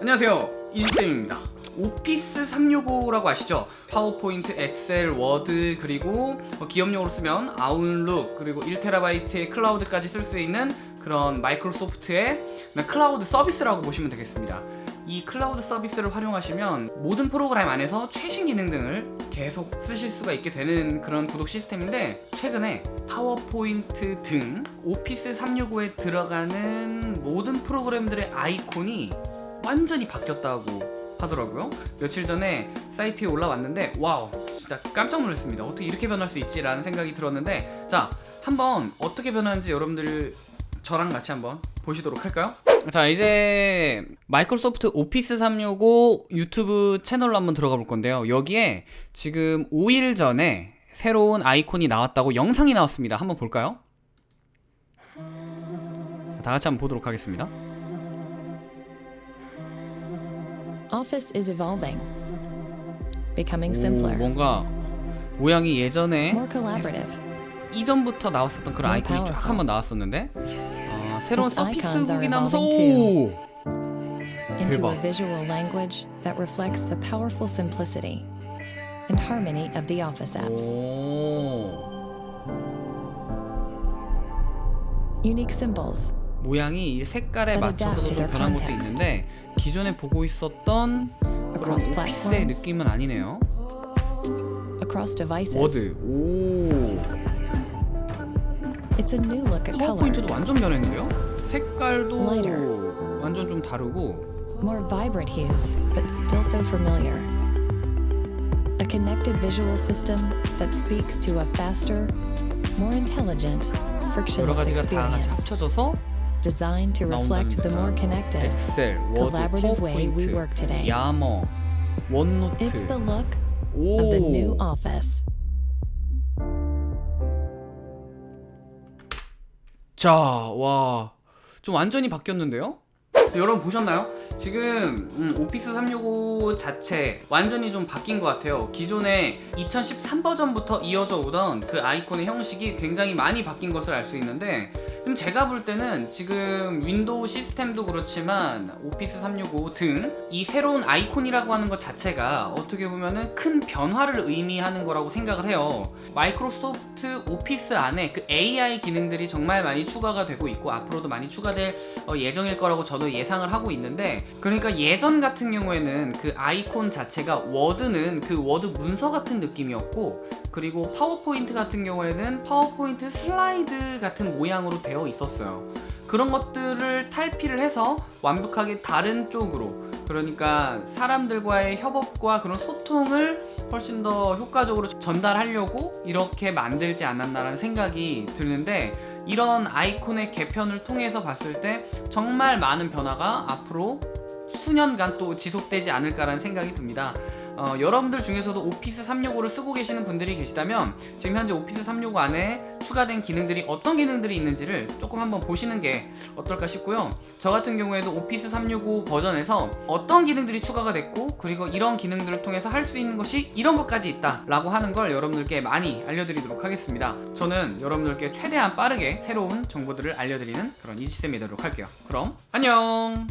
안녕하세요. 이지쌤입니다. 오피스 365라고 아시죠? 파워포인트, 엑셀, 워드 그리고 뭐 기업용으로 쓰면 아웃룩 그리고 1TB의 클라우드까지 쓸 수 있는 그런 마이크로소프트의 클라우드 서비스라고 보시면 되겠습니다. 이 클라우드 서비스를 활용하시면 모든 프로그램 안에서 최신 기능 등을 계속 쓰실 수가 있게 되는 그런 구독 시스템인데 최근에 파워포인트 등 오피스 365에 들어가는 모든 프로그램들의 아이콘이 완전히 바뀌었다고 하더라고요. 며칠 전에 사이트에 올라왔는데 wow 진짜 깜짝 놀랐습니다. 어떻게 이렇게 변할 수 있지 라는 생각이 들었는데 자 한번 어떻게 변하는지 여러분들 저랑 같이 한번 보시도록 할까요? 자 이제 마이크로소프트 오피스 365 유튜브 채널로 한번 들어가 볼 건데요. 여기에 지금 5일 전에 새로운 아이콘이 나왔다고 영상이 나왔습니다. 한번 볼까요? 자, 다 같이 한번 보도록 하겠습니다 Office is evolving, becoming 오, simpler, 뭔가 모양이 예전에 more collaborative. 이전부터 나왔었던 그런 More 아이콘이 쫙 powerful. 한번 나왔었는데 아, 새로운 Its icons 서피스북이 are 나면서 evolving 오! into 대박. a visual language that reflects the powerful simplicity and harmony of the Office apps. 오. Unique symbols, 모양이 이 색깔에 맞춰서 좀 변한 것도. 있는데 기존에 보고 있었던 그런 오피스의. 느낌은 아니네요. 워드 오 파워포인트도 완전 변했는데요 색깔도. 완전 좀 다르고 more vibrant hues, but still so familiar. A connected visual system that speaks to a faster, more intelligent, 여러 frictionless 가지가 다 같이 experience. Designed to reflect the more connected, 엑셀, 워드, collaborative way we work today. 야머, 원노트 It's the look 오. of the new office. 자, 와, 좀 완전히 바뀌었는데요? 여러분 보셨나요? 지금 음, 오피스 365 자체 완전히 좀 바뀐 것 같아요 기존에 2013 버전부터 이어져 오던 그 아이콘의 형식이 굉장히 많이 바뀐 것을 알 수 있는데 지금 제가 볼 때는 지금 윈도우 시스템도 그렇지만 오피스 365 등 이 새로운 아이콘이라고 하는 것 자체가 어떻게 보면은 큰 변화를 의미하는 거라고 생각을 해요. 마이크로소프트 오피스 안에 그 AI 기능들이 정말 많이 추가가 되고 있고 앞으로도 많이 추가될 어, 예정일 거라고 저도 예상을 하고 있는데 그러니까 예전 같은 경우에는 그 아이콘 자체가 워드는 그 워드 문서 같은 느낌이었고 그리고 파워포인트 같은 경우에는 파워포인트 슬라이드 같은 모양으로 되어 있었어요 그런 것들을 탈피를 해서 완벽하게 다른 쪽으로 그러니까 사람들과의 협업과 그런 소통을 훨씬 더 효과적으로 전달하려고 이렇게 만들지 않았나라는 생각이 드는데 이런 아이콘의 개편을 통해서 봤을 때 정말 많은 변화가 앞으로 수년간 또 지속되지 않을까라는 생각이 듭니다. 어, 여러분들 중에서도 오피스 365를 쓰고 계시는 분들이 계시다면 지금 현재 오피스 365 안에 추가된 기능들이 어떤 기능들이 있는지를 조금 한번 보시는 게 어떨까 싶고요. 저 같은 경우에도 오피스 365 버전에서 어떤 기능들이 추가가 됐고 그리고 이런 기능들을 통해서 할 수 있는 것이 이런 것까지 있다 라고 하는 걸 여러분들께 많이 알려드리도록 하겠습니다. 저는 여러분들께 최대한 빠르게 새로운 정보들을 알려드리는 그런 이지쌤이 되도록 할게요. 그럼 안녕